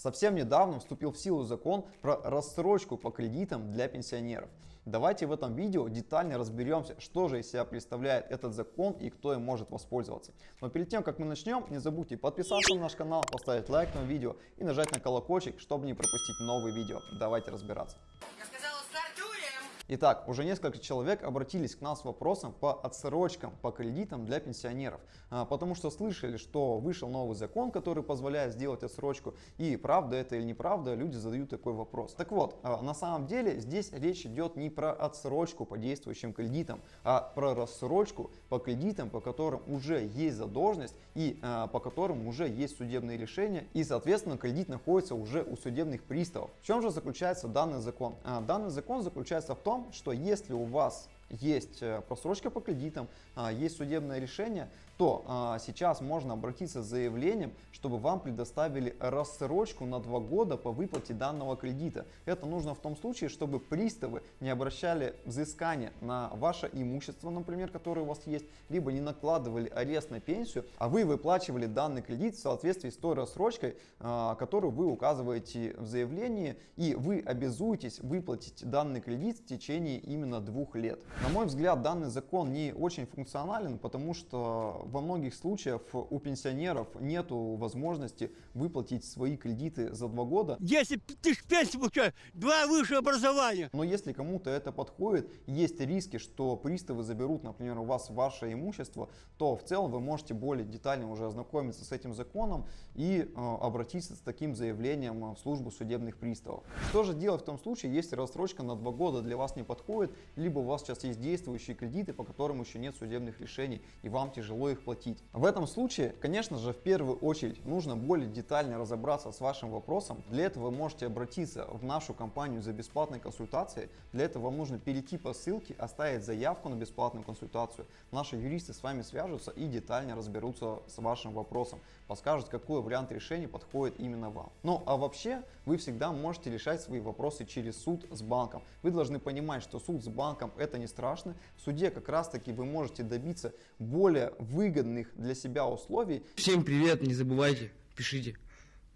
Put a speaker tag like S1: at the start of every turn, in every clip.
S1: Совсем недавно вступил в силу закон про рассрочку по кредитам для пенсионеров. Давайте в этом видео детально разберемся, что же из себя представляет этот закон и кто им может воспользоваться. Но перед тем, как мы начнем, не забудьте подписаться на наш канал, поставить лайк на видео и нажать на колокольчик, чтобы не пропустить новые видео. Давайте разбираться. Итак, уже несколько человек обратились к нам с вопросом по отсрочкам, по кредитам для пенсионеров, А, потому что слышали, что вышел новый закон, который позволяет сделать отсрочку, и правда это или неправда, люди задают такой вопрос. Так вот, а, на самом деле здесь речь идет не про отсрочку по действующим кредитам, а про рассрочку по кредитам, по которым уже есть задолженность и а, по которым уже есть судебные решения, и соответственно кредит находится уже у судебных приставов. В чем же заключается данный закон? Данный закон заключается в том, что если у вас есть э, просрочка по кредитам, а, есть судебное решение, то а, сейчас можно обратиться с заявлением, чтобы вам предоставили рассрочку на два года по выплате данного кредита. Это нужно в том случае, чтобы приставы не обращали взыскание на ваше имущество, например, которое у вас есть, либо не накладывали арест на пенсию, а вы выплачивали данный кредит в соответствии с той рассрочкой, а, которую вы указываете в заявлении, и вы обязуетесь выплатить данный кредит в течение именно двух лет. На мой взгляд, данный закон не очень функционален, потому что во многих случаях у пенсионеров нет возможности выплатить свои кредиты за два года.
S2: Если б ты ж пенсию получаешь, два высшее образования.
S1: Но если кому-то это подходит, есть риски, что приставы заберут, например, у вас ваше имущество, то в целом вы можете более детально уже ознакомиться с этим законом и э, обратиться с таким заявлением в службу судебных приставов. Что же делать в том случае, если рассрочка на два года для вас не подходит, либо у вас сейчас есть действующие кредиты, по которым еще нет судебных решений, и вам тяжело их платить. В этом случае, конечно же, в первую очередь нужно более детально разобраться с вашим вопросом. Для этого вы можете обратиться в нашу компанию за бесплатной консультацией. Для этого вам нужно перейти по ссылке, оставить заявку на бесплатную консультацию. Наши юристы с вами свяжутся и детально разберутся с вашим вопросом, подскажут, какой вариант решения подходит именно вам. Ну а вообще, вы всегда можете решать свои вопросы через суд с банком. Вы должны понимать, что суд с банком это не страшно. В суде как раз таки вы можете добиться более выгодных для себя условий.
S3: Всем привет, не забывайте, пишите.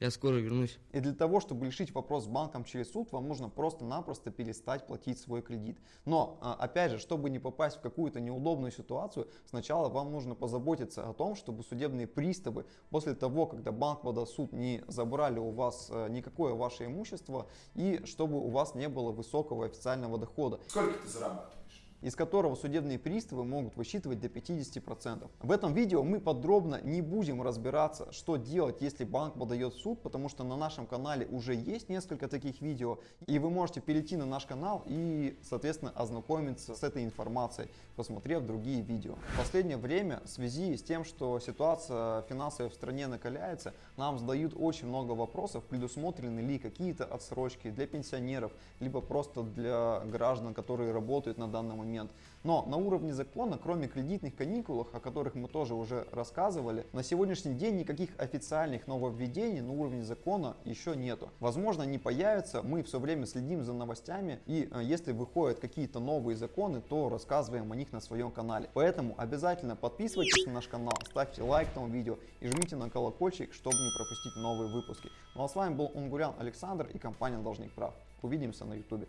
S3: Я скоро вернусь.
S1: И для того, чтобы решить вопрос с банком через суд, вам нужно просто-напросто перестать платить свой кредит. Но, а, опять же, чтобы не попасть в какую-то неудобную ситуацию, сначала вам нужно позаботиться о том, чтобы судебные приставы после того, когда банк подаст суд, не забрали у вас э, никакое ваше имущество и чтобы у вас не было высокого официального дохода.
S4: Сколько ты зарабатываешь?
S1: Из которого судебные приставы могут высчитывать до 50%. В этом видео мы подробно не будем разбираться, что делать, если банк подает в суд, потому что на нашем канале уже есть несколько таких видео, и вы можете перейти на наш канал и, соответственно, ознакомиться с этой информацией, посмотрев другие видео. В последнее время, в связи с тем, что ситуация финансовая в стране накаляется, нам задают очень много вопросов, предусмотрены ли какие-то отсрочки для пенсионеров, либо просто для граждан, которые работают на данный момент момент. Но на уровне закона, кроме кредитных каникул, о которых мы тоже уже рассказывали, на сегодняшний день никаких официальных нововведений на уровне закона еще нету. Возможно, они появятся, мы все время следим за новостями, и э, если выходят какие-то новые законы, то рассказываем о них на своем канале. Поэтому обязательно подписывайтесь на наш канал, ставьте лайк этому видео и жмите на колокольчик, чтобы не пропустить новые выпуски. Ну а с вами был Унгурян Александр и компания Должник Прав. Увидимся на ютубе.